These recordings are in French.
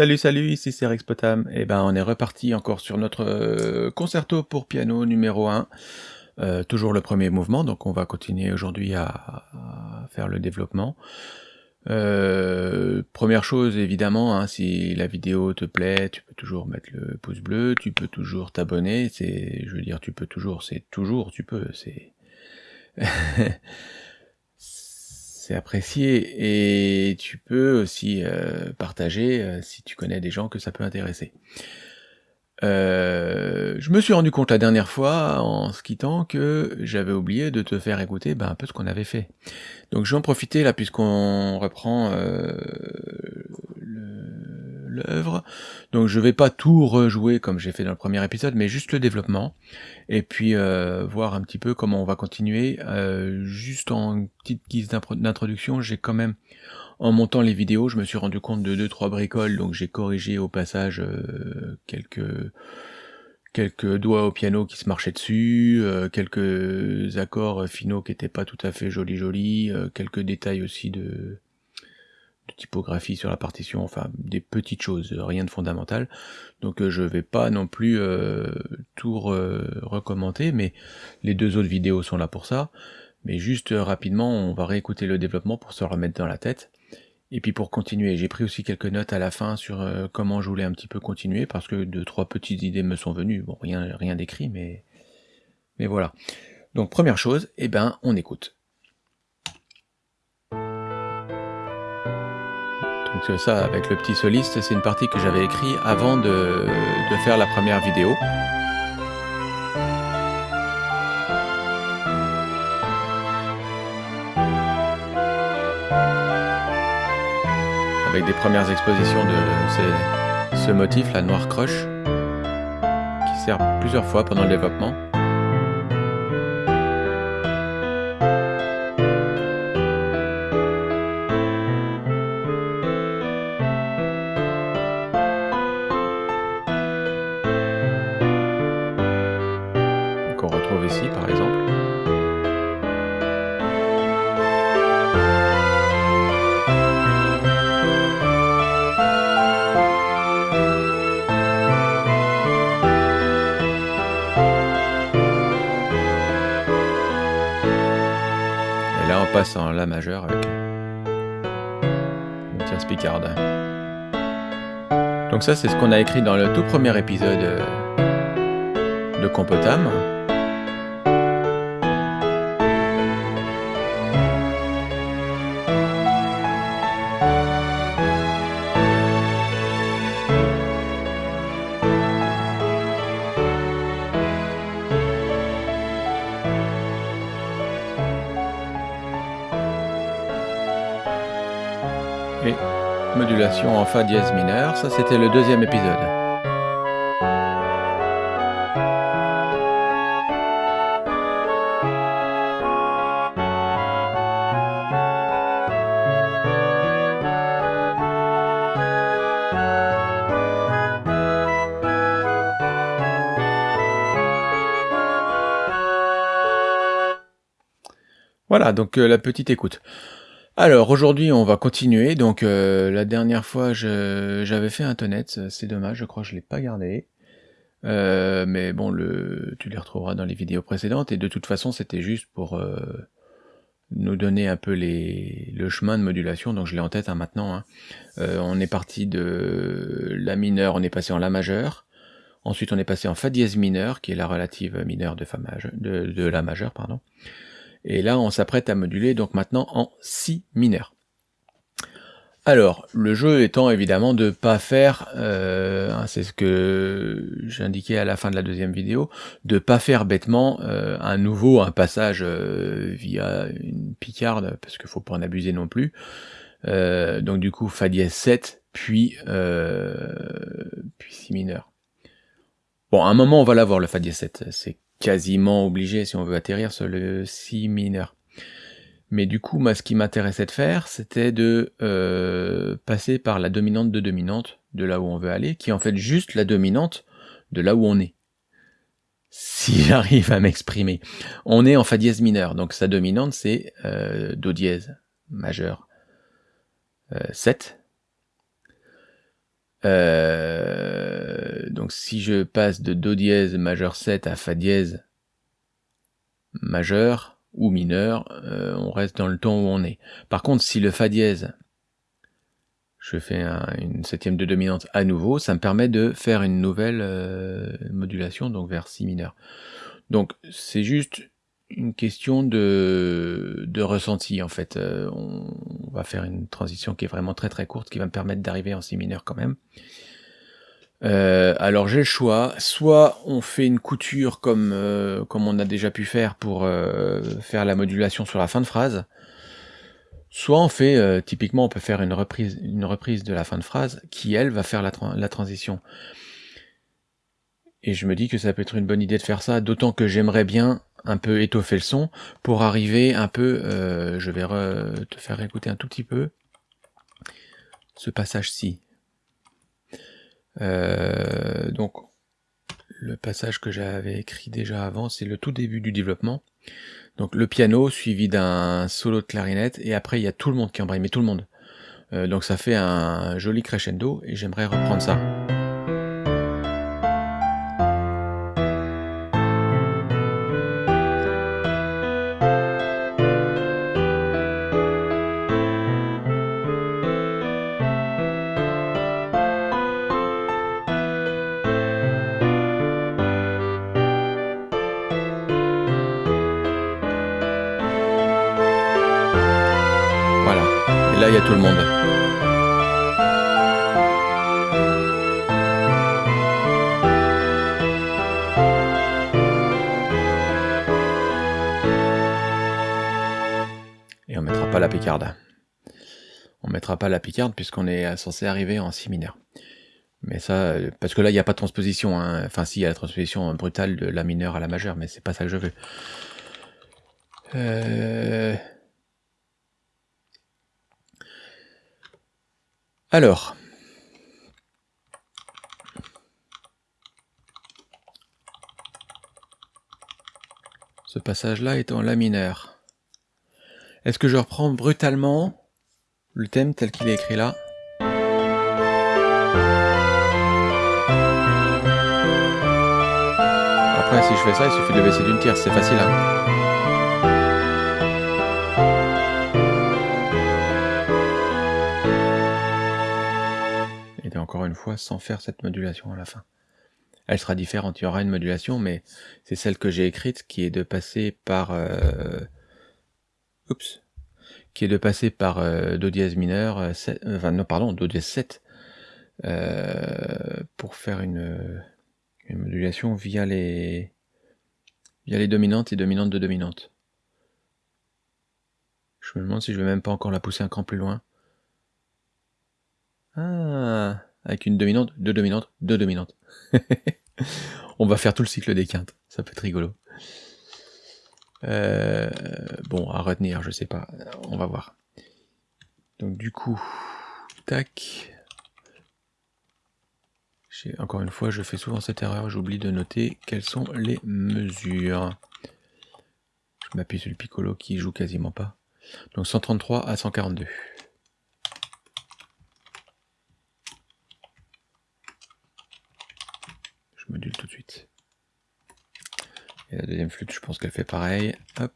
Salut salut, ici c'est Rex Potam. Et ben on est reparti encore sur notre euh, concerto pour piano numéro 1. Euh, toujours le premier mouvement, donc on va continuer aujourd'hui à, à faire le développement. Euh, première chose évidemment, hein, si la vidéo te plaît, tu peux toujours mettre le pouce bleu, tu peux toujours t'abonner, c'est, je veux dire, tu peux toujours, c'est toujours, tu peux, c'est, apprécié et tu peux aussi euh, partager euh, si tu connais des gens que ça peut intéresser. Euh, je me suis rendu compte la dernière fois en se quittant que j'avais oublié de te faire écouter ben, un peu ce qu'on avait fait. Donc je vais en profiter là puisqu'on reprend le- l'œuvre. Donc je vais pas tout rejouer comme j'ai fait dans le premier épisode, mais juste le développement. Et puis euh, voir un petit peu comment on va continuer. Euh, juste en petite guise d'introduction, j'ai quand même en montant les vidéos, je me suis rendu compte de deux trois bricoles, donc j'ai corrigé au passage euh, quelques quelques doigts au piano qui se marchaient dessus, euh, quelques accords finaux qui étaient pas tout à fait jolis jolis, quelques détails aussi de, typographie sur la partition, enfin des petites choses, rien de fondamental. Donc euh, je vais pas non plus euh, tout re- recommenter, mais les deux autres vidéos sont là pour ça. Mais juste euh, rapidement, on va réécouter le développement pour se remettre dans la tête. Et puis pour continuer, j'ai pris aussi quelques notes à la fin sur euh, comment je voulais un petit peu continuer, parce que deux, trois petites idées me sont venues. Bon, rien, rien d'écrit, mais, mais voilà. Donc première chose, eh ben, on écoute. Donc euh, ça, avec le petit soliste, c'est une partie que j'avais écrit avant de, faire la première vidéo. Avec des premières expositions de ces- ce motif, la noire crush, qui sert plusieurs fois pendant le développement. Donc ça c'est ce qu'on a écrit dans le tout premier épisode euh, de Compotam. Et modulation en Fa dièse mineur, ça c'était le deuxième épisode. Voilà, donc euh, la petite écoute. Alors aujourd'hui on va continuer, donc euh, la dernière fois j'avais fait un tonnet, c'est dommage, je crois je l'ai pas gardé. Euh, mais bon, tu les retrouveras dans les vidéos précédentes, et de toute façon c'était juste pour euh, nous donner un peu le chemin de modulation, donc je l'ai en tête hein, maintenant. hein. On est parti de La mineur, on est passé en La majeur, ensuite on est passé en Fa dièse mineur, qui est la relative mineure de, fa majeur, de, La majeur, pardon. Et là, on s'apprête à moduler donc maintenant en Si mineur. Alors, le jeu étant évidemment de pas faire, euh, hein, c'est ce que j'indiquais à la fin de la deuxième vidéo, de pas faire bêtement euh, un nouveau, un passage euh, via une picarde, parce qu'il faut pas en abuser non plus. Euh, donc du coup, Fa dièse 7, puis, euh, puis Si mineur. Bon, à un moment, on va l'avoir, le Fa dièse 7. C'est quasiment obligé si on veut atterrir sur le Si mineur. Mais du coup, moi, ce qui m'intéressait de faire, c'était de euh, passer par la dominante de dominante de là où on veut aller, qui est en fait juste la dominante de là où on est. Si j'arrive à m'exprimer. On est en Fa dièse mineur, donc sa dominante c'est euh, Do dièse majeur euh, 7. Donc si je passe de Do dièse majeur 7 à Fa dièse majeur ou mineur, euh, on reste dans le ton où on est. Par contre, si le Fa dièse, je fais une septième de dominante à nouveau, ça me permet de faire une nouvelle euh, modulation, donc vers Si mineur. Donc c'est juste une question de, de ressenti en fait. Euh, on, va faire une transition qui est vraiment très très courte, qui va me permettre d'arriver en si mineur quand même. Euh, alors j'ai le choix, soit on fait une couture comme, euh, comme on a déjà pu faire pour faire la modulation sur la fin de phrase, soit on fait, typiquement on peut faire une reprise, une reprise de la fin de phrase qui elle va faire la, la transition. Et je me dis que ça peut être une bonne idée de faire ça, d'autant que j'aimerais bien un peu étoffer le son pour arriver un peu, euh, je vais te faire écouter un tout petit peu ce passage-ci. Euh, donc le passage que j'avais écrit déjà avant, c'est le tout début du développement. Donc le piano suivi d'un solo de clarinette et après il y a tout le monde qui embraye, mais tout le monde. Euh, donc ça fait un joli crescendo et j'aimerais reprendre ça. Picarde. On mettra pas la picarde puisqu'on est censé arriver en si mineur. Mais ça, parce que là, il n'y a pas de transposition. Hein. Enfin, si, il y a la transposition brutale de la mineure à la majeure, mais c'est pas ça que je veux. Euh... Alors, ce passage-là est en La mineur. Est-ce que je reprends brutalement le thème tel qu'il est écrit là? Après, si je fais ça, il suffit de baisser d'une tierce, c'est facile. Hein encore une fois, sans faire cette modulation à la fin. Elle sera différente, il y aura une modulation, mais c'est celle que j'ai écrite qui est de passer par... Euh, oups qui est de passer par euh, Do dièse mineur, euh, enfin non pardon, Do dièse 7, pour faire une, une, modulation via les, via les dominantes et dominantes de dominantes. Je me demande si je vais même pas encore la pousser un cran plus loin. Ah avec une dominante, deux dominantes, deux dominantes. On va faire tout le cycle des quintes, ça peut être rigolo. Euh, bon, à retenir, je sais pas, on va voir. Donc du coup, tac. Encore une fois, je fais souvent cette erreur, j'oublie de noter quelles sont les mesures. Je m'appuie sur le piccolo qui joue quasiment pas. Donc 133 à 142. module tout de suite. Et la deuxième flûte, je pense qu'elle fait pareil. Hop.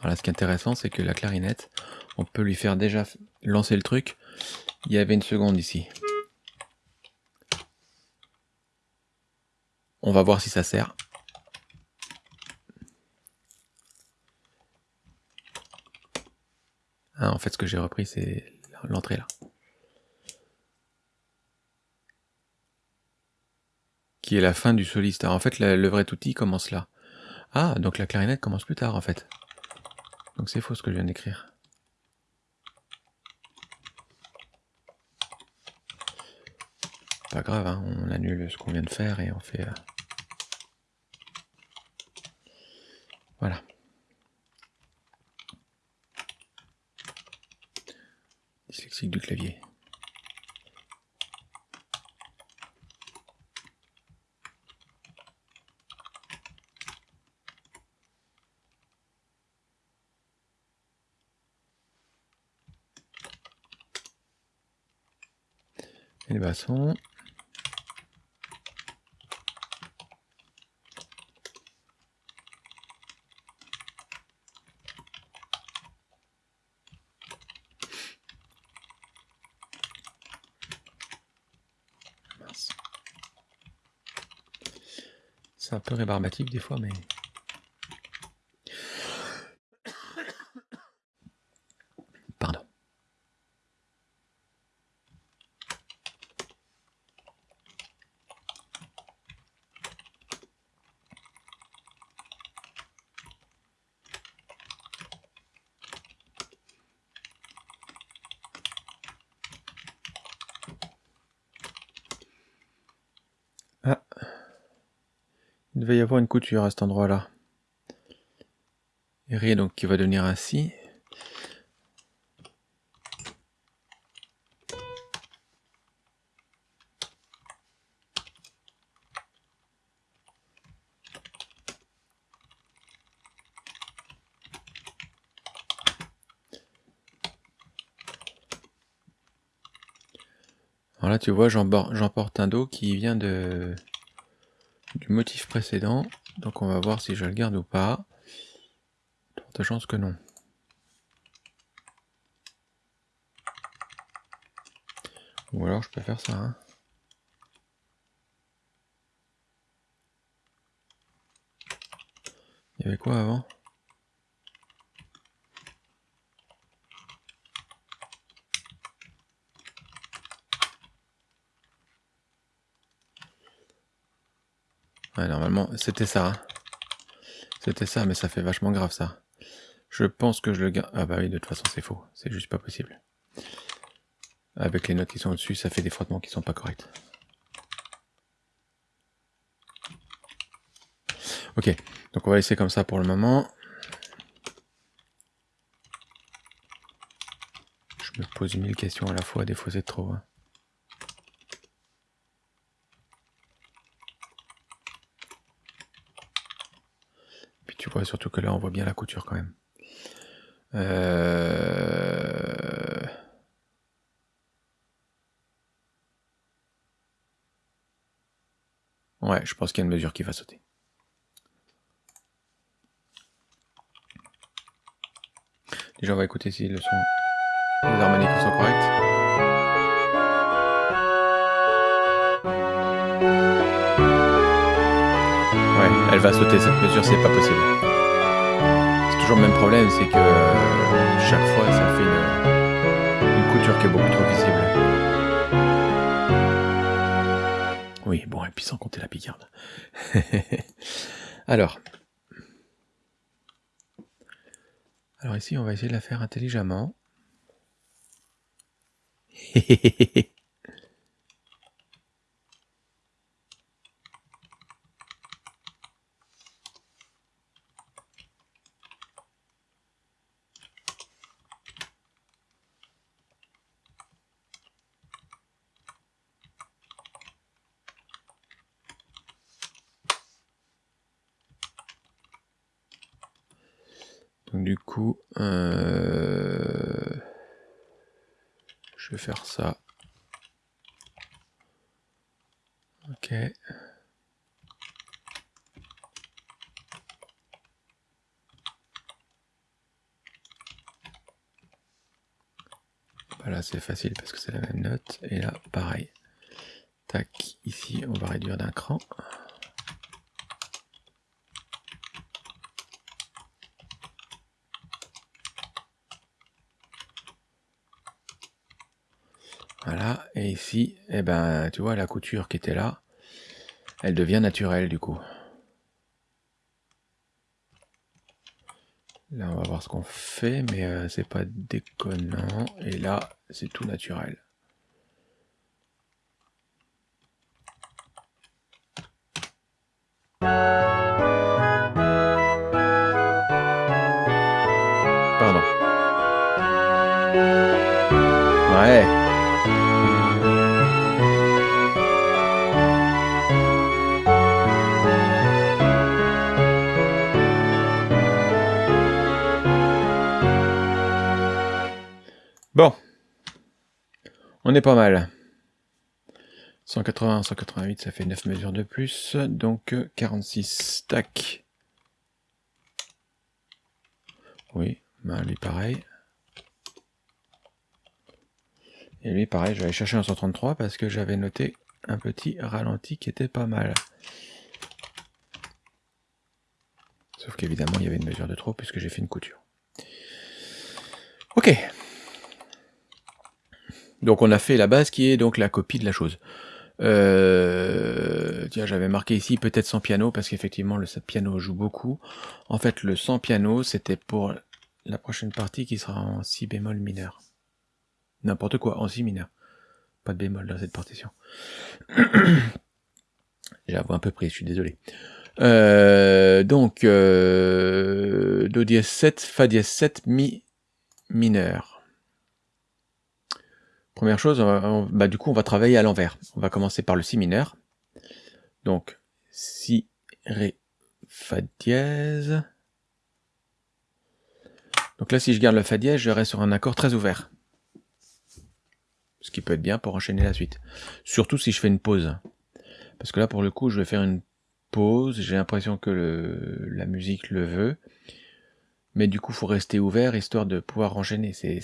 Voilà, ce qui est intéressant, c'est que la clarinette, on peut lui faire déjà lancer le truc. Il y avait une seconde ici. On va voir si ça sert. Ah, en fait, ce que j'ai repris, c'est l'entrée là. Qui est la fin du soliste. en fait, le vrai outil commence là. Ah, donc la clarinette commence plus tard, en fait. Donc c'est faux ce que je viens d'écrire. Pas grave, hein, on annule ce qu'on vient de faire et on fait... Euh, musique du clavier. Et les bassons. Un peu rébarbatif des fois, mais... Pardon. Ah. Il devait y avoir une couture à cet endroit-là. Rien donc qui va devenir ainsi. Alors là, tu vois, j'emporte un dos qui vient de du motif précédent. Donc on va voir si je le garde ou pas. De chance que non. Ou alors je peux faire ça. Hein. Il y avait quoi avant? Ouais, normalement, c'était ça. C'était ça, mais ça fait vachement grave, ça. Je pense que je le garde... Ah bah oui, de toute façon, c'est faux. C'est juste pas possible. Avec les notes qui sont au-dessus, ça fait des frottements qui sont pas corrects. Ok, donc on va laisser comme ça pour le moment. Je me pose mille questions à la fois, des fois c'est trop. Hein. Tu vois, surtout que là, on voit bien la couture quand même. Euh, ouais, je pense qu'il y a une mesure qui va sauter. Déjà, on va écouter si le son, les harmoniques sont correctes. Va sauter cette mesure, c'est pas possible. C'est toujours le même problème, c'est que euh, chaque fois ça fait une, couture qui est beaucoup trop visible. Oui, bon, et puis sans compter la picarde. Alors. Alors ici, on va essayer de la faire intelligemment. Donc du coup, euh, je vais faire ça. Ok. Voilà, c'est facile parce que c'est la même note. Et là, pareil. Tac, ici, on va réduire d'un cran. Et ici, eh ben, tu vois, la couture qui était là, elle devient naturelle du coup. Là, on va voir ce qu'on fait, mais euh, c'est pas déconnant. Et là, c'est tout naturel. Pas mal. 180, 188, ça fait 9 mesures de plus, donc 46. Tac. Oui, bah lui pareil. Et lui pareil, je vais aller chercher un 133 parce que j'avais noté un petit ralenti qui était pas mal. Sauf qu'évidemment, il y avait une mesure de trop puisque j'ai fait une couture. Ok. Donc on a fait la base qui est donc la copie de la chose. Euh, tiens, j'avais marqué ici peut-être sans piano, parce qu'effectivement le piano joue beaucoup. En fait, le sans piano, c'était pour la prochaine partie qui sera en si bémol mineur. N'importe quoi, en si mineur. Pas de bémol dans cette partition. J'avoue un peu pris, je suis désolé. Euh, donc, euh, Do dièse 7, Fa dièse 7, Mi mineur. Première chose, bah, du coup, on va travailler à l'envers. On va commencer par le Si mineur. Donc, Si, Ré, Fa dièse. Donc là, si je garde le Fa dièse, je reste sur un accord très ouvert. Ce qui peut être bien pour enchaîner la suite. Surtout si je fais une pause. Parce que là, pour le coup, je vais faire une pause. J'ai l'impression que la musique le veut mais du coup, faut rester ouvert histoire de pouvoir enchaîner. C'est,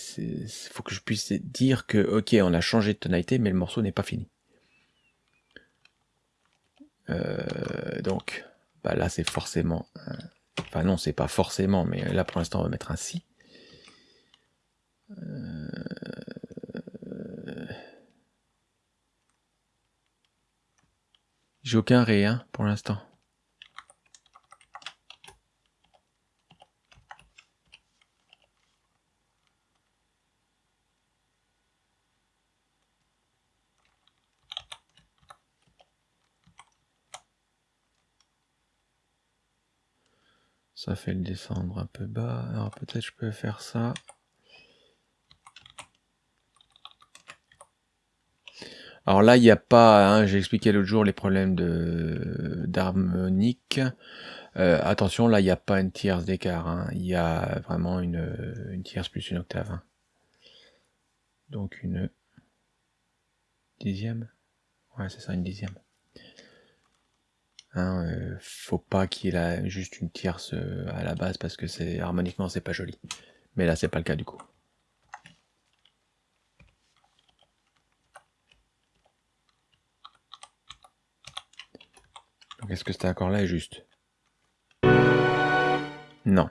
faut que je puisse dire que, ok, on a changé de tonalité, mais le morceau n'est pas fini. Euh, donc, bah là, c'est forcément, enfin non, c'est pas forcément, mais là pour l'instant, on va mettre un si. Euh, j'ai aucun ré hein, pour l'instant. Ça fait le descendre un peu bas. Alors peut-être je peux faire ça. Alors là, il n'y a pas, hein, j'ai expliqué l'autre jour les problèmes d'harmonique. Euh, attention, là, il n'y a pas une tierce d'écart. Hein. Il y a vraiment une, une tierce plus une octave. Hein. Donc une dixième. Ouais, c'est ça, une dixième. Hein, euh, faut pas qu'il ait juste une tierce euh, à la base parce que c'est harmoniquement c'est pas joli. Mais là c'est pas le cas du coup. Est-ce que cet accord là est juste? Non.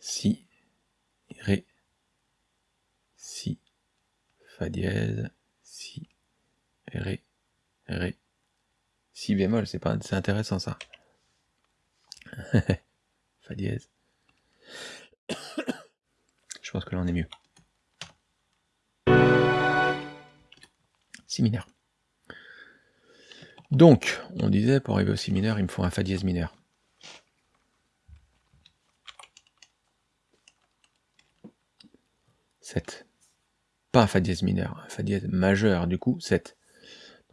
Si, Ré, Si, Fa dièse, Si, Ré, Ré, si bémol, c'est pas, intéressant ça. Fa dièse. Je pense que là on est mieux. Si mineur. Donc, on disait pour arriver au si mineur, il me faut un Fa dièse mineur. Sept. Pas un Fa dièse mineur, un Fa dièse majeur, du coup, 7.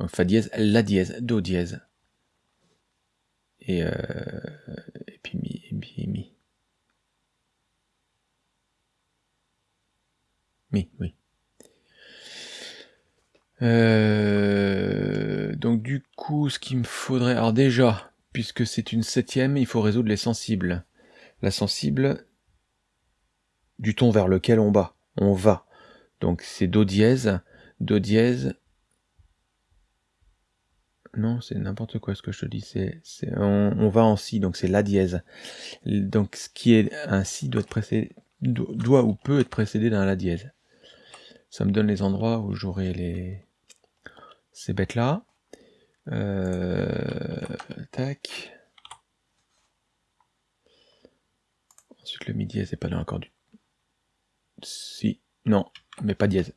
Fa dièse, La dièse, Do dièse. Et, euh, et puis Mi, et Mi, Mi. Mi, oui. Euh, donc du coup, ce qu'il me faudrait... Alors déjà, puisque c'est une septième, il faut résoudre les sensibles. La sensible du ton vers lequel on va. On va. Donc c'est Do dièse, Do dièse, non, c'est n'importe quoi ce que je te dis. C'est, on, va en si, donc c'est la dièse. Donc ce qui est un si doit être précédé, doit ou peut être précédé d'un la dièse. Ça me donne les endroits où j'aurai les ces bêtes là. Euh, tac. Ensuite le mi dièse n'est pas là encore du. Si, non, mais pas dièse.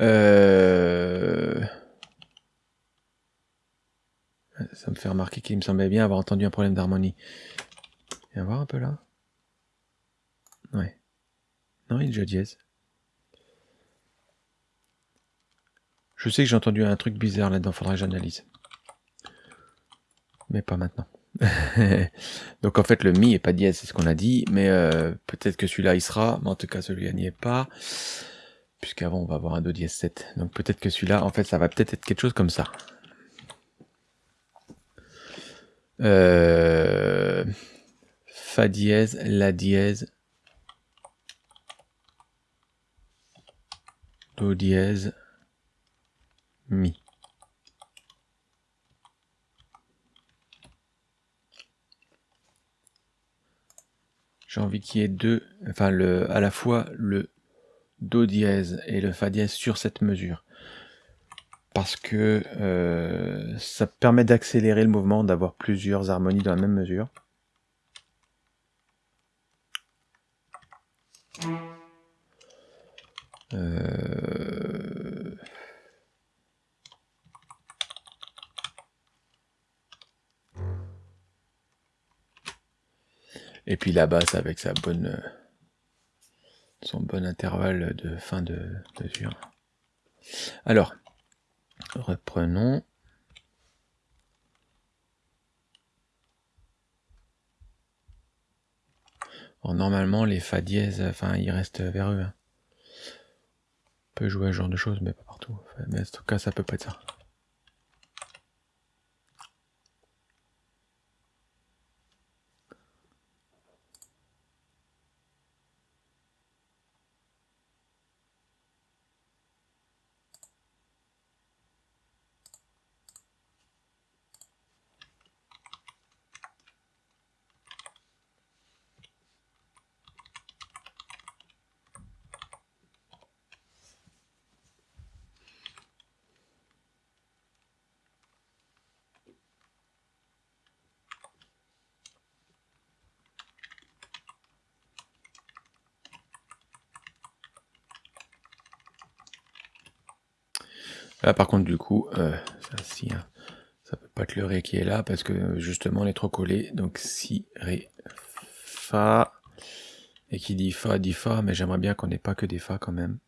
Euh... Ça me fait remarquer qu'il me semblait bien avoir entendu un problème d'harmonie. Viens voir un peu là. Ouais. Non, il déjà dièse. Je sais que j'ai entendu un truc bizarre là-dedans, faudrait que j'analyse. Mais pas maintenant. Donc en fait le Mi est pas dièse, c'est ce qu'on a dit, mais euh, peut-être que celui-là il sera, mais en tout cas celui-là n'y est pas. Puisqu'avant, on va avoir un Do dièse 7. Donc peut-être que celui-là, en fait, ça va peut-être être quelque chose comme ça. Euh, fa dièse, La dièse, Do dièse, Mi. J'ai envie qu'il y ait deux, enfin à la fois le Do dièse et le Fa dièse sur cette mesure. Parce que euh, ça permet d'accélérer le mouvement, d'avoir plusieurs harmonies dans la même mesure. Euh, et puis la basse avec sa bonne son bon intervalle de fin de mesure. Alors, reprenons. normalement, les fa dièse, enfin, ils restent vers eux. Hein. On peut jouer à ce genre de choses, mais pas partout. Mais en tout cas, ça peut pas être ça. Là, par contre, du coup, euh, ça, si, hein, ça peut pas être le Ré qui est là, parce que justement, on est trop collé. Donc, Si, Ré, Fa. Et qui dit Fa, dit Fa, mais j'aimerais bien qu'on n'ait pas que des Fa quand même.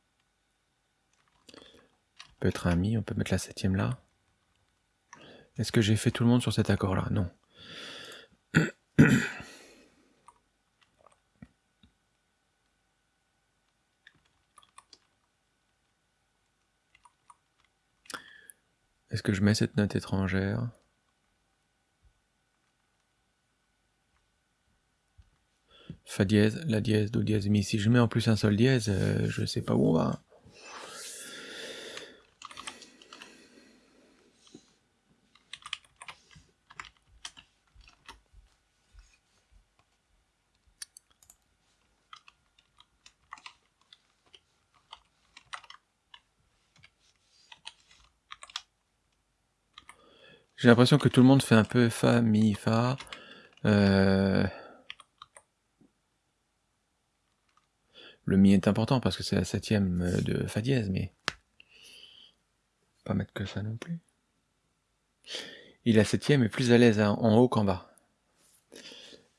Peut être un Mi, on peut mettre la septième là. Est-ce que j'ai fait tout le monde sur cet accord-là? Non. Est-ce que je mets cette note étrangère? Fa dièse, La dièse, Do dièse, Mi. Si je mets en plus un Sol dièse, euh, je sais pas où on va. J'ai l'impression que tout le monde fait un peu Fa, Mi, Fa. Euh, le Mi est important parce que c'est la septième de Fa dièse, mais pas mettre que ça non plus. Et la septième est plus à l'aise en haut qu'en bas.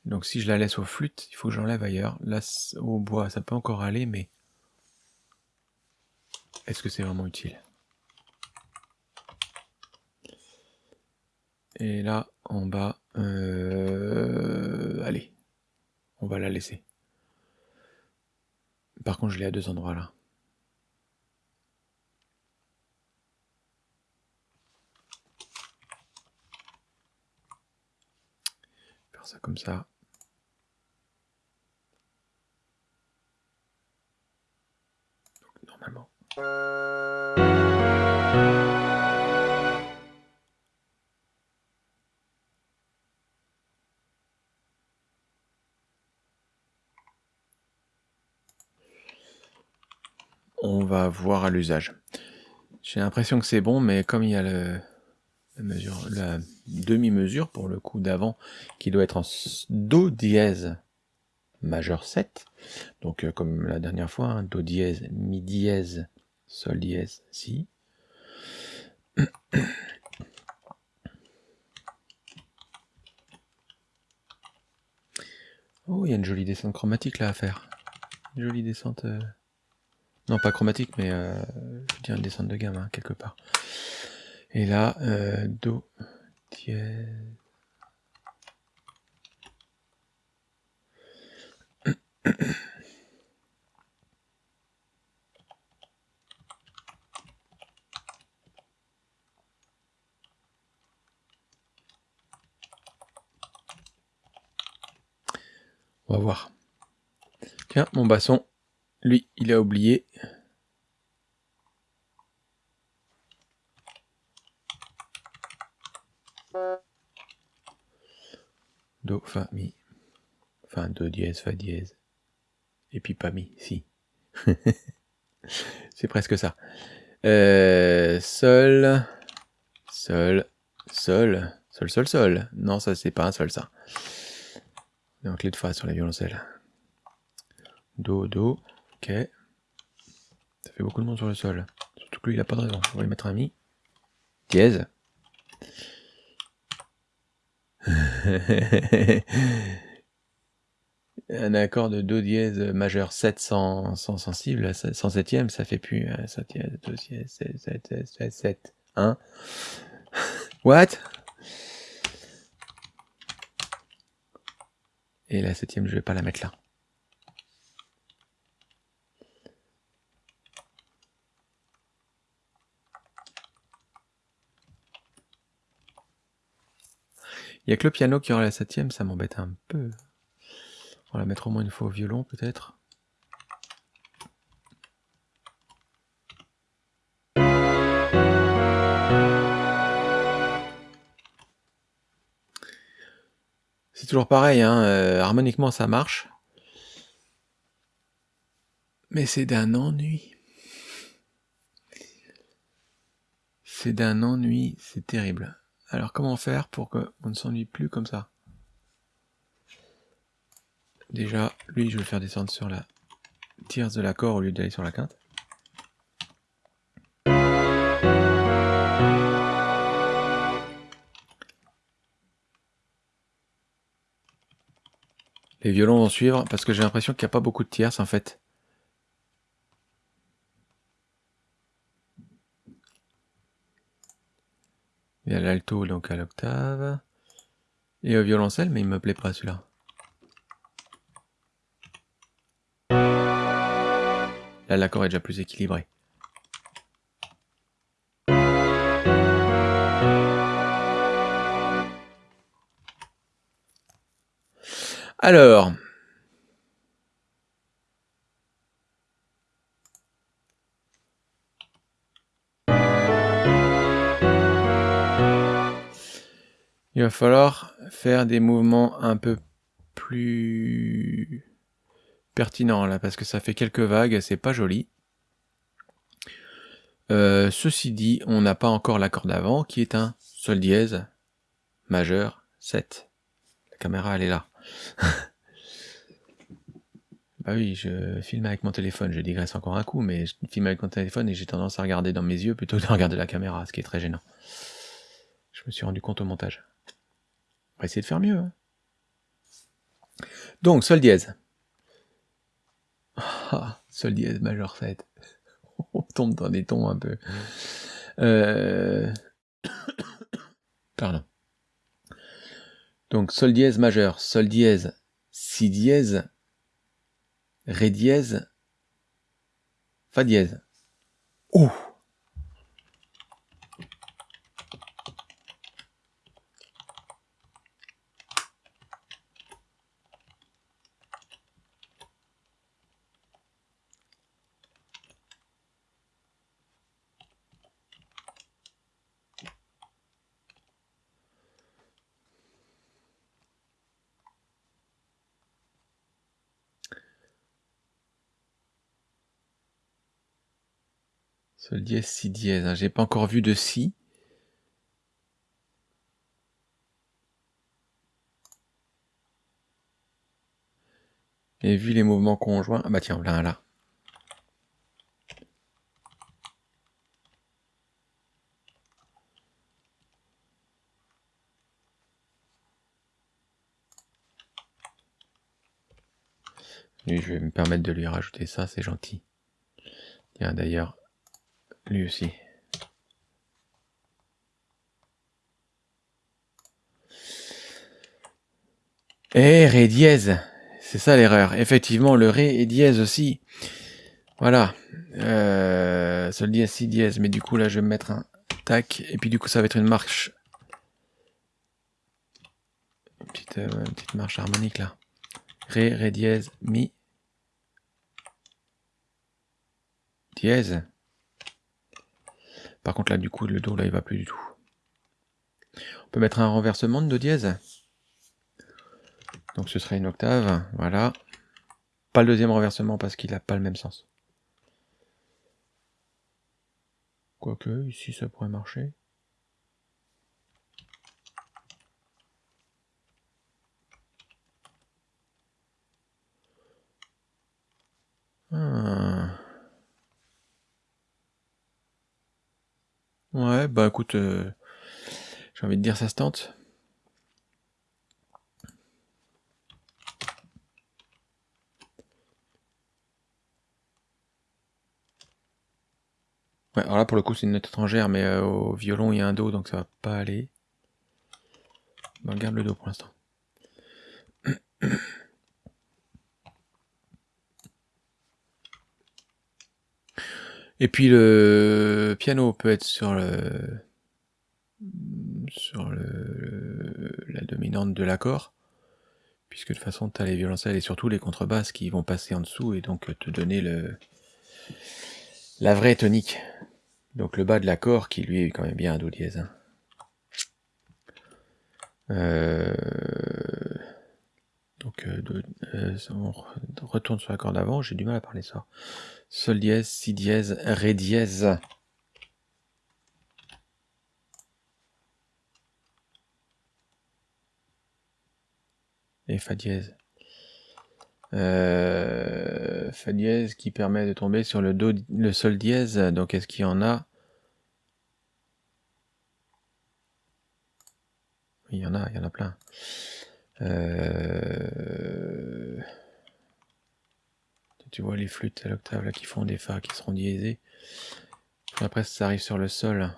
Donc si je la laisse au flûte, il faut que j'enlève ailleurs. Là, au bois, ça peut encore aller, mais est-ce que c'est vraiment utile? Et là, en bas, euh, allez, on va la laisser. Par contre, je l'ai à deux endroits là. Faire ça comme ça. Donc, normalement. On va voir à l'usage. J'ai l'impression que c'est bon, mais comme il y a la demi-mesure pour le coup d'avant qui doit être en Do dièse majeur 7, donc euh, comme la dernière fois, hein, Do dièse, Mi dièse, Sol dièse, Si. Oh, il y a une jolie descente chromatique là à faire. Une jolie descente... Euh, non, pas chromatique, mais euh, je veux dire une descente de gamme, hein, quelque part. Et là, euh, Do. On va voir. Tiens, mon basson lui, il a oublié. Do, fa, mi. Enfin, do dièse, fa dièse. Et puis pas mi, si. C'est presque ça. Euh, sol, sol, sol, sol, sol, sol. Non, ça c'est pas un sol ça. Donc clé de fa sur la violoncelle. Do, do, ok. Ça fait beaucoup de monde sur le sol. Surtout que lui il a pas de raison. On va lui mettre un mi. Dièse. un accord de Do dièse majeur 7 sans, sensible, sans septième, ça fait plus 7 dièse, Do dièse, 7, 7, 7, 7, 1. What? Et la septième, je vais pas la mettre là. Il n'y a que le piano qui aura la septième, ça m'embête un peu. On va la mettre au moins une fois au violon, peut-être. C'est toujours pareil, hein, euh, harmoniquement ça marche. Mais c'est d'un ennui. C'est d'un ennui, c'est terrible. Alors comment faire pour qu'on ne s'ennuie plus comme ça? Déjà, lui, je vais le faire descendre sur la tierce de l'accord au lieu d'aller sur la quinte. Les violons vont suivre parce que j'ai l'impression qu'il n'y a pas beaucoup de tierces en fait. Il y a l'alto donc à l'octave. Et au violoncelle, mais il me plaît pas celui-là. Là, l'accord est déjà plus équilibré. Alors, il va falloir faire des mouvements un peu plus pertinent là, parce que ça fait quelques vagues, c'est pas joli. Euh, ceci dit, on n'a pas encore l'accord d'avant, qui est un sol dièse majeur 7. La caméra, elle est là. bah oui, je filme avec mon téléphone, je digresse encore un coup, mais je filme avec mon téléphone et j'ai tendance à regarder dans mes yeux plutôt que de regarder la caméra, ce qui est très gênant. Je me suis rendu compte au montage. Va essayer de faire mieux. Hein. Donc, sol dièse. Ah, sol dièse majeur 7. On tombe dans des tons un peu. Euh... Pardon. Donc sol dièse majeur, sol dièse, si dièse, ré dièse, fa dièse. Ouh Sol dièse, si dièse. Hein. J'ai pas encore vu de si. Et vu les mouvements conjoints... Ah bah tiens, là, là. je vais me permettre de lui rajouter ça, c'est gentil. Tiens, d'ailleurs, lui aussi. Et Ré dièse. C'est ça l'erreur. Effectivement, le Ré est dièse aussi. Voilà. Euh, sol dièse, si dièse. Mais du coup, là, je vais mettre un tac. Et puis, du coup, ça va être une marche. Une petite, euh, petite marche harmonique, là. Ré, Ré dièse, Mi, dièse. Par contre là du coup le Do là il va plus du tout. On peut mettre un renversement de Do dièse. Donc ce serait une octave, voilà. Pas le deuxième renversement parce qu'il n'a pas le même sens. Quoique, ici ça pourrait marcher. Ah. Ouais, bah écoute, euh, j'ai envie de dire ça se tente. Ouais, alors là pour le coup c'est une note étrangère, mais euh, au violon il y a un Do donc ça va pas aller. on garde le Do pour l'instant. Et puis le piano peut être sur le sur le, la dominante de l'accord, puisque de toute façon tu as les violoncelles et surtout les contrebasses qui vont passer en dessous et donc te donner le la vraie tonique. Donc le bas de l'accord qui lui est quand même bien un do dièse. Euh, euh, on retourne sur l'accord d'avant, j'ai du mal à parler ça. Sol dièse, si dièse, ré dièse. Et fa dièse. fa dièse qui permet de tomber sur le do, le sol dièse. Donc est-ce qu'il y en a? Il y en a, il y en a plein. Euh, tu vois les flûtes à l'octave là qui font des fa qui seront diésées. Après ça arrive sur le sol.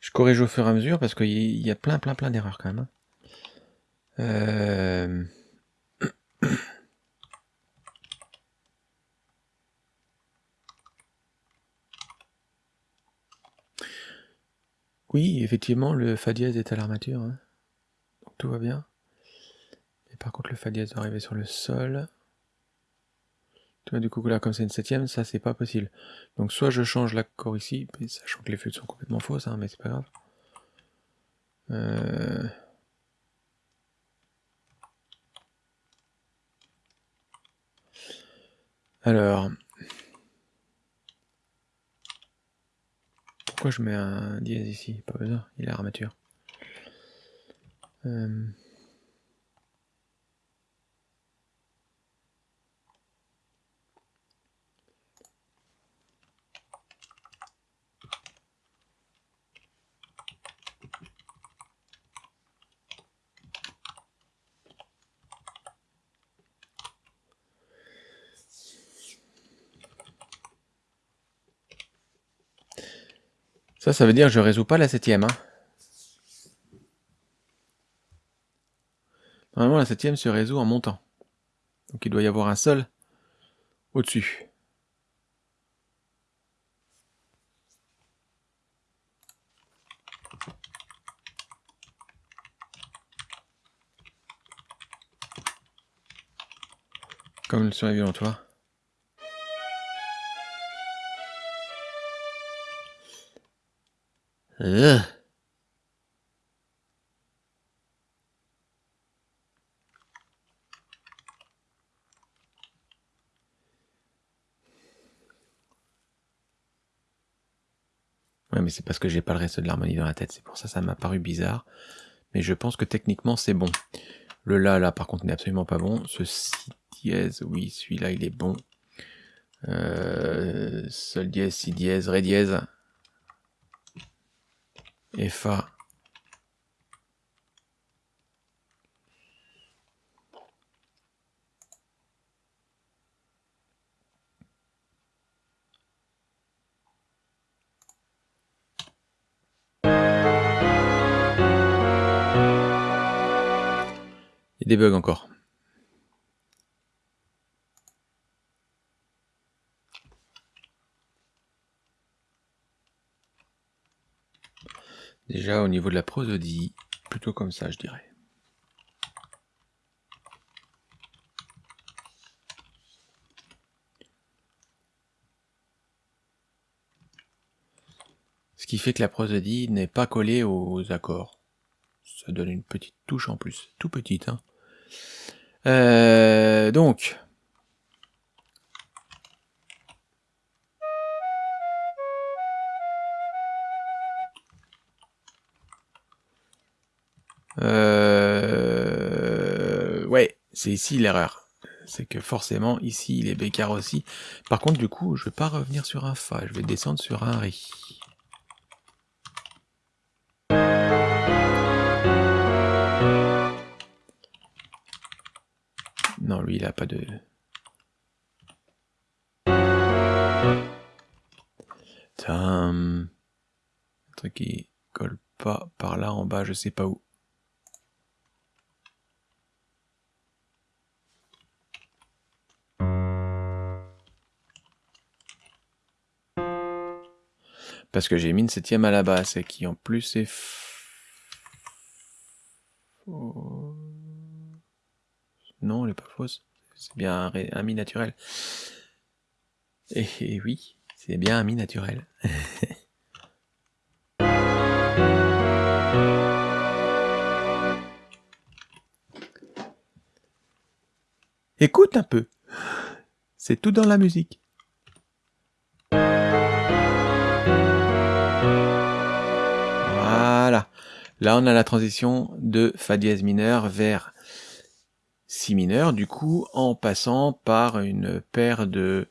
Je corrige au fur et à mesure parce qu'il y a plein plein plein d'erreurs quand même. Hein. Euh... Oui, effectivement, le Fa dièse est à l'armature. Hein. Donc tout va bien. Et par contre, le Fa dièse doit arriver sur le sol. Du coup, là, comme c'est une septième, ça, c'est pas possible. Donc soit je change l'accord ici, sachant que les flûtes sont complètement fausses, hein, mais c'est pas grave. Euh... Alors, Pourquoi je mets un dièse ici Pas besoin, il est armature. Euh, Ça, ça veut dire que je résous pas la septième. Hein. Normalement, la septième se résout en montant. Donc il doit y avoir un sol au-dessus. Comme sur les violons, toi. Ouais, mais c'est parce que j'ai pas le reste de l'harmonie dans la tête, c'est pour ça que ça m'a paru bizarre. Mais je pense que techniquement c'est bon. Le La là par contre n'est absolument pas bon. Ce Si dièse, oui, celui-là il est bon. Euh, sol dièse, Si dièse, Ré dièse, Fa. Il y des bugs encore. Déjà au niveau de la prosodie, plutôt comme ça je dirais. Ce qui fait que la prosodie n'est pas collée aux accords. Ça donne une petite touche en plus, tout petite. Hein. Euh, donc, Euh... Ouais, c'est ici l'erreur. C'est que forcément, ici, il est bécard aussi. Par contre, du coup, je vais pas revenir sur un Fa, je vais descendre sur un Ri. Non, lui, il a pas de... Un truc qui colle pas par là en bas, je sais pas où. Parce que j'ai mis une septième à la basse et qui en plus est... Non, elle est pas fausse. C'est bien un, mi naturel. Et, oui, c'est bien un mi naturel. Écoute un peu. C'est tout dans la musique. Là, on a la transition de Fa dièse mineur vers Si mineur, du coup, en passant par une paire de...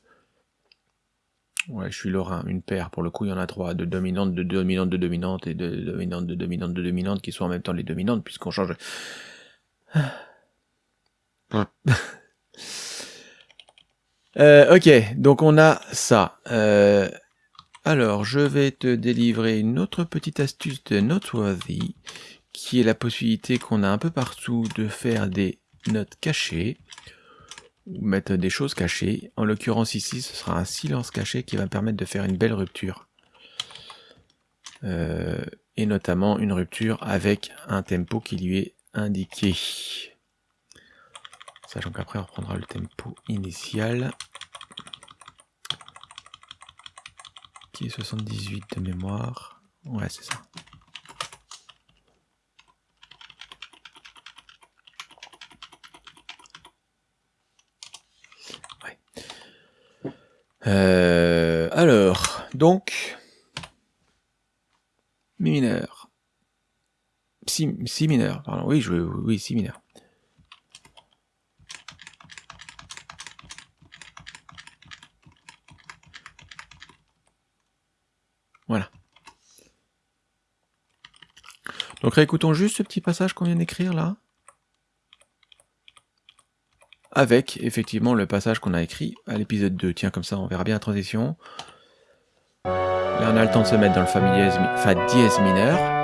Ouais, je suis lorrain, une paire, pour le coup, il y en a trois, de dominantes, de dominantes, de dominantes, et de dominantes, de dominantes, de dominantes, qui sont en même temps les dominantes, puisqu'on change... euh, ok, donc on a ça. Euh, alors, je vais te délivrer une autre petite astuce de Noteworthy, qui est la possibilité qu'on a un peu partout de faire des notes cachées, ou mettre des choses cachées. En l'occurrence ici, ce sera un silence caché qui va permettre de faire une belle rupture. Euh, et notamment une rupture avec un tempo qui lui est indiqué. Sachant qu'après on reprendra le tempo initial. 78 de mémoire. Ouais, c'est ça. Euh, alors, donc, mi mineur. Si, si mineur, pardon. Oui, je, oui, si mineur. Voilà. Donc réécoutons juste ce petit passage qu'on vient d'écrire là. Avec effectivement le passage qu'on a écrit à l'épisode 2. Tiens, comme ça on verra bien la transition. Là on a le temps de se mettre dans le fa dièse mineur.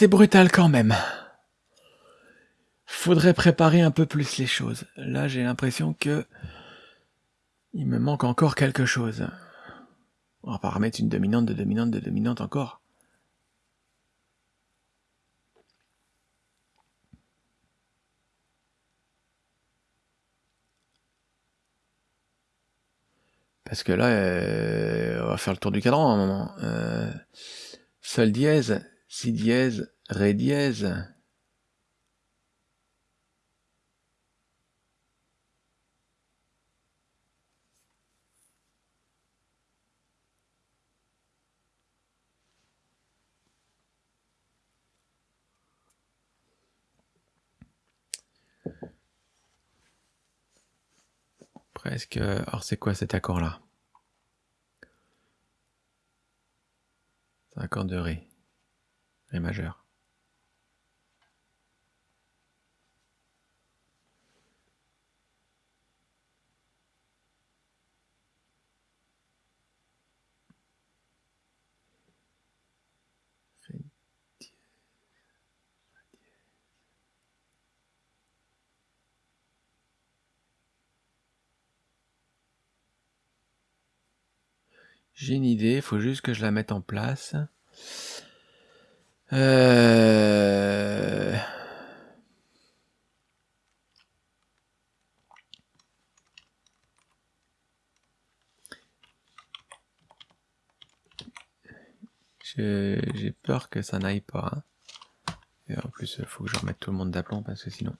C'est brutal quand même. Faudrait préparer un peu plus les choses. Là, j'ai l'impression que il me manque encore quelque chose. On va remettre une dominante de dominante de dominante encore. Parce que là, euh, on va faire le tour du cadran à un moment. Euh, sol dièse, si dièse, ré dièse. Presque. Alors c'est quoi cet accord-là? C'est un accord de Ré. J'ai une idée, il faut juste que je la mette en place. Euh... J'ai peur que ça n'aille pas. Hein. Et en plus, il faut que je remette tout le monde d'aplomb parce que sinon...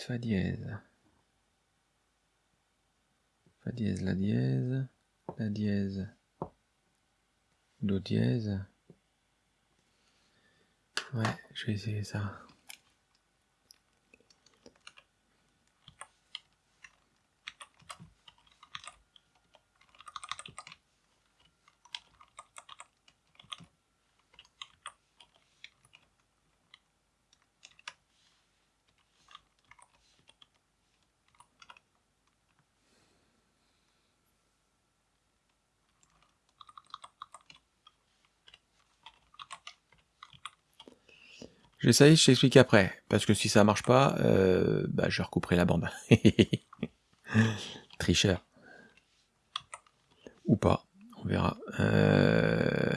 fa dièse. Fa dièse, la dièse, la dièse, do dièse. Ouais, je vais essayer ça. J'essaye, je t'explique après. Parce que si ça marche pas, euh, bah, je recouperai la bande. Tricheur. Ou pas, on verra. Euh...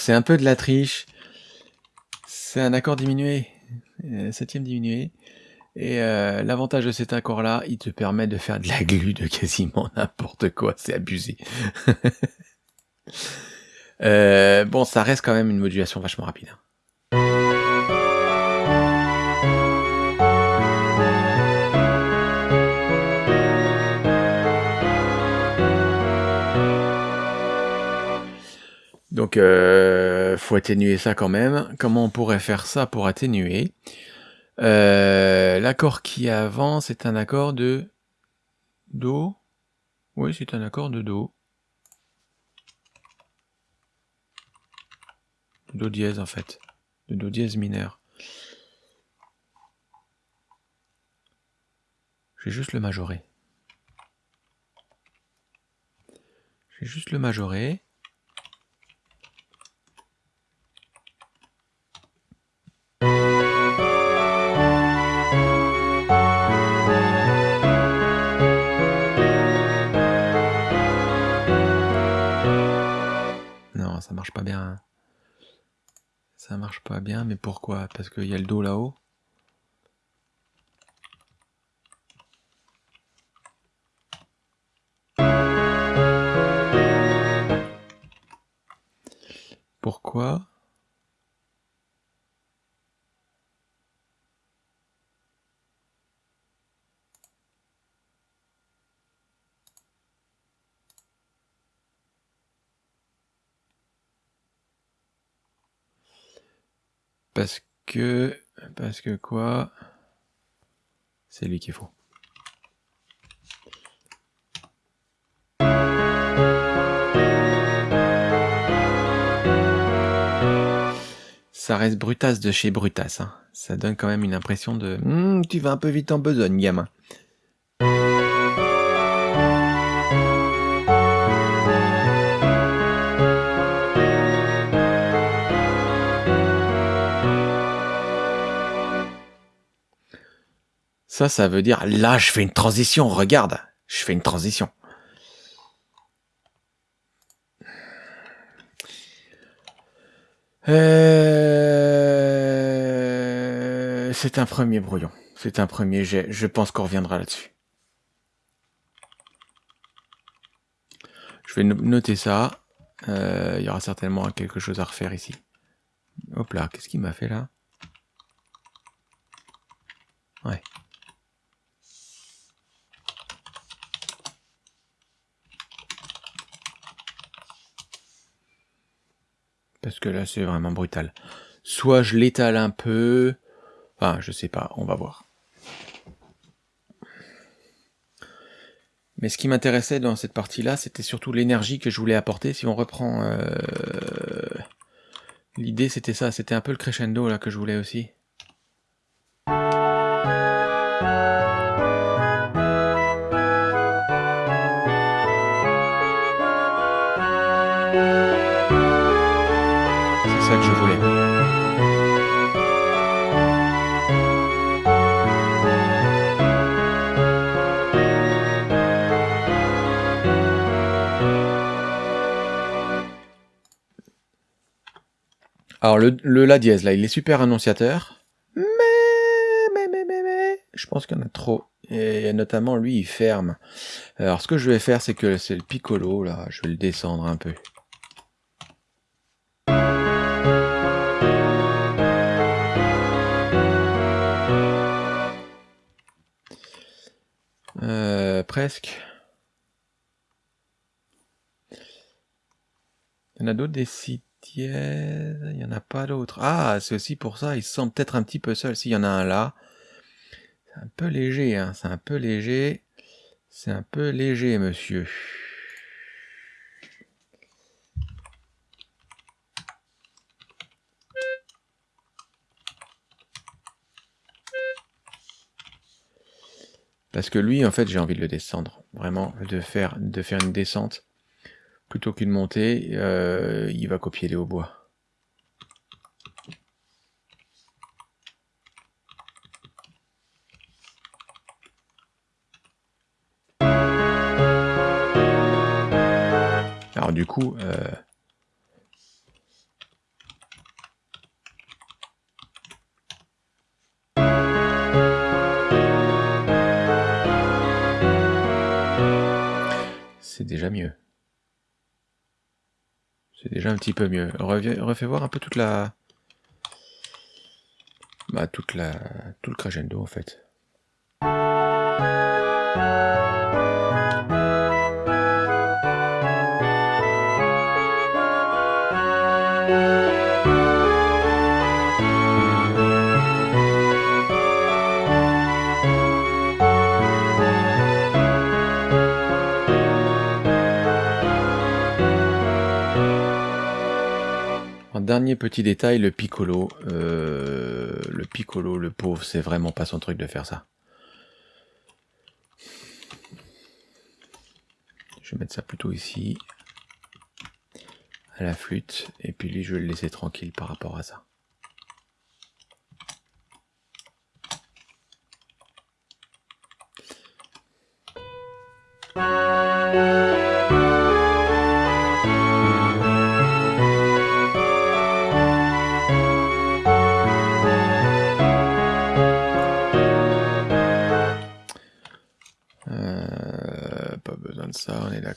c'est un peu de la triche. C'est un accord diminué, euh, septième diminué. Et euh, l'avantage de cet accord-là, il te permet de faire de la glu de quasiment n'importe quoi, c'est abusé. euh, bon, ça reste quand même une modulation vachement rapide. Donc, faut atténuer ça quand même. Comment on pourrait faire ça pour atténuer? Euh, L'accord qui est avant, c'est un accord de Do. Oui, c'est un accord de Do. Do dièse en fait. De Do dièse mineur. Je vais juste le majorer. Je vais juste le majorer. Ça marche pas bien. Ça marche pas bien, mais pourquoi? Parce qu'il y a le dos là-haut. Pourquoi? Parce que... Parce que quoi? C'est lui qui est faux. Ça reste Brutas de chez Brutas. Hein. Ça donne quand même une impression de hmm, tu vas un peu vite en besogne, gamin ». Ça, veut dire, là, je fais une transition, regarde, je fais une transition. Euh, c'est un premier brouillon. C'est un premier jet. Je pense qu'on reviendra là-dessus. Je vais noter ça. Euh, il y aura certainement quelque chose à refaire ici. Hop là, qu'est-ce qu'il m'a fait là? Ouais. Parce que là, c'est vraiment brutal. Soit je l'étale un peu... Enfin, je sais pas, on va voir. Mais ce qui m'intéressait dans cette partie-là, c'était surtout l'énergie que je voulais apporter. Si on reprend... Euh, l'idée, c'était ça. C'était un peu le crescendo là que je voulais aussi. Alors le, La dièse là, il est super annonciateur. Mais, mais, mais, mais, mais, je pense qu'il y en a trop. Et notamment lui, il ferme. Alors ce que je vais faire, c'est que c'est le piccolo là, je vais le descendre un peu. Euh, presque. Il y en a d'autres des sites il n'y en a pas d'autres. Ah, c'est aussi pour ça, il se sent peut-être un petit peu seul. S'il y en a un là, c'est un peu léger, hein. c'est un peu léger. C'est un peu léger, monsieur. Parce que lui, en fait, j'ai envie de le descendre. Vraiment, de faire une descente plutôt qu'une montée, euh, il va copier les hautbois. Alors du coup, euh, c'est déjà mieux. C'est déjà un petit peu mieux. refais voir un peu toute la... Bah, toute la... tout le crescendo, en fait. Dernier petit détail, le piccolo. Euh, le piccolo, le pauvre, c'est vraiment pas son truc de faire ça. Je vais mettre ça plutôt ici. À la flûte. Et puis lui, je vais le laisser tranquille par rapport à ça.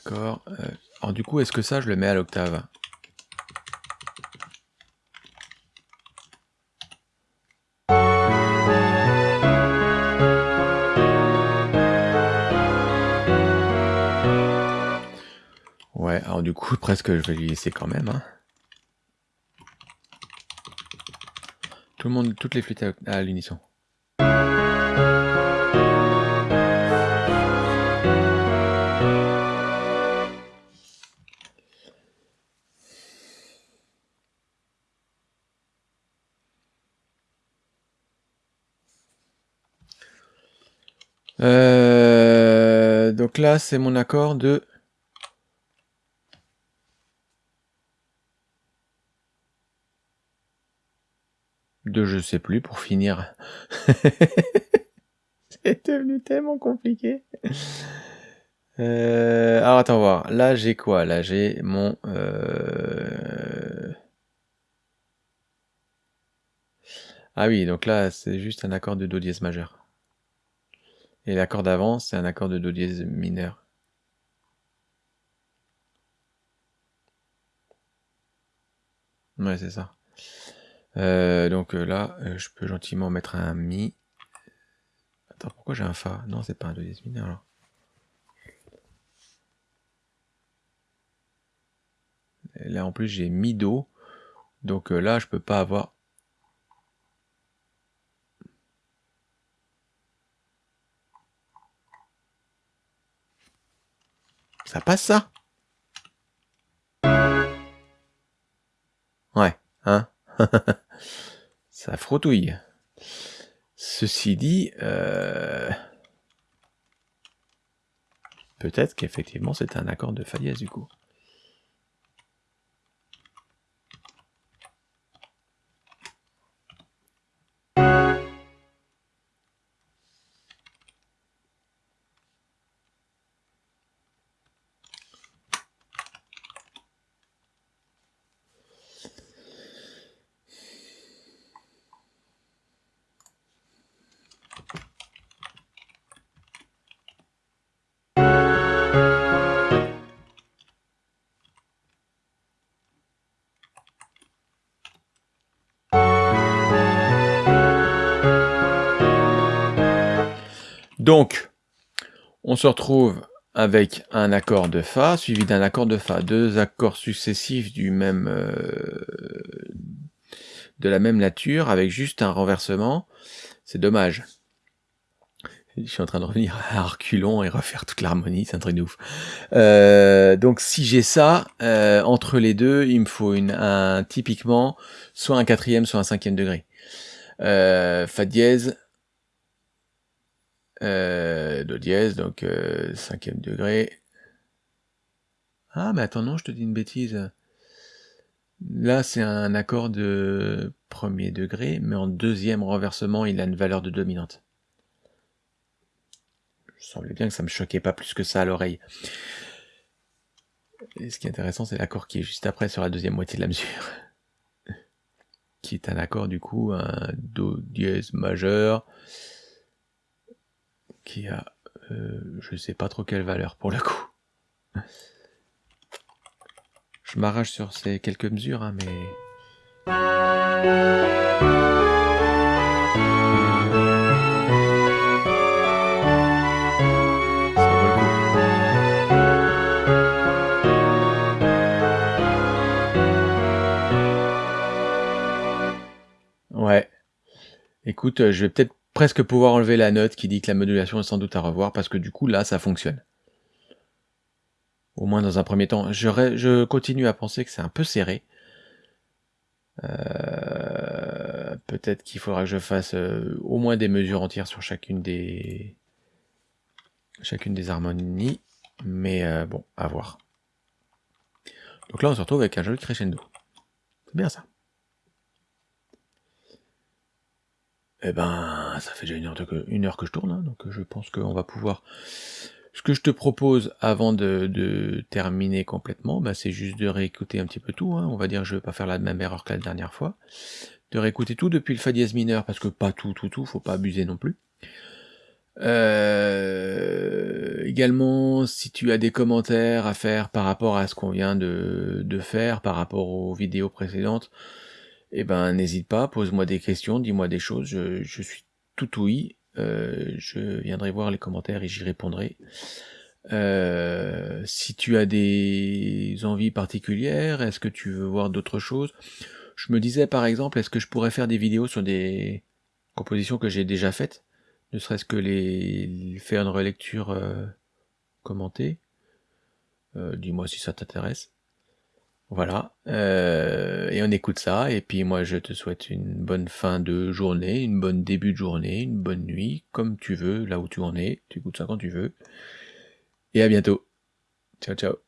D'accord. Euh, alors du coup, est-ce que ça, je le mets à l'octave Ouais, alors du coup, presque, je vais lui laisser quand même. Hein. Tout le monde, toutes les flûtes à l'unisson. Là, c'est mon accord de... De je sais plus pour finir. C'est devenu tellement compliqué. Euh, alors attends voir. Là j'ai quoi? Là j'ai mon. euh, Ah oui, donc là c'est juste un accord de do dièse majeur. Et l'accord d'avant c'est un accord de do dièse mineur. Ouais, c'est ça. Euh, donc euh, là, euh, je peux gentiment mettre un mi. Attends, pourquoi j'ai un fa? Non, c'est pas un do dièse mineur là en plus j'ai mi do. Donc là je peux pas avoir. Ça passe ça? Ouais, hein? Ça frottouille. Ceci dit, euh, peut-être qu'effectivement c'est un accord de fa dièse du coup. Se retrouve avec un accord de Fa suivi d'un accord de Fa, deux accords successifs du même euh, de la même nature avec juste un renversement. C'est dommage. Je suis en train de revenir à reculons et refaire toute l'harmonie, c'est un truc de ouf. Euh, donc si j'ai ça, euh, entre les deux, il me faut une, un, typiquement soit un quatrième, soit un cinquième degré. Euh, fa dièse, do dièse, donc euh, cinquième degré. Ah mais attends non, je te dis une bêtise. Là c'est un accord de premier degré, mais en deuxième renversement il a une valeur de dominante. Je semblait bien que ça me choquait pas plus que ça à l'oreille. Et ce qui est intéressant, c'est l'accord qui est juste après sur la deuxième moitié de la mesure. qui est un accord du coup, un Do dièse majeur, qui a, euh, je sais pas trop quelle valeur pour le coup. Je m'arrache sur ces quelques mesures, hein, mais... Écoute, euh, je vais peut-être presque pouvoir enlever la note qui dit que la modulation est sans doute à revoir, parce que du coup, là, ça fonctionne. Au moins dans un premier temps. Je, je continue à penser que c'est un peu serré. Euh, peut-être qu'il faudra que je fasse euh, au moins des mesures entières sur chacune des chacune des harmonies, mais euh, bon, à voir. Donc là, on se retrouve avec un joli crescendo. C'est bien ça. Eh ben, ça fait déjà une heure, que je tourne, hein, donc je pense qu'on va pouvoir... Ce que je te propose avant de, terminer complètement, bah, c'est juste de réécouter un petit peu tout. hein. On va dire je vais pas faire la même erreur que la dernière fois. De réécouter tout depuis le Fa dièse mineur, parce que pas tout, tout, tout, faut pas abuser non plus. Euh, également, si tu as des commentaires à faire par rapport à ce qu'on vient de faire, par rapport aux vidéos précédentes, eh ben n'hésite pas, pose-moi des questions, dis-moi des choses, je, je suis tout ouïe, euh, je viendrai voir les commentaires et j'y répondrai. Euh, si tu as des envies particulières, est-ce que tu veux voir d'autres choses? Je me disais par exemple, est-ce que je pourrais faire des vidéos sur des compositions que j'ai déjà faites, ne serait-ce que les faire une relecture euh, commentée. Euh, Dis-moi si ça t'intéresse. Voilà, euh, et on écoute ça, et puis moi je te souhaite une bonne fin de journée, une bonne début de journée, une bonne nuit, comme tu veux, là où tu en es, tu écoutes ça quand tu veux, et à bientôt. Ciao ciao.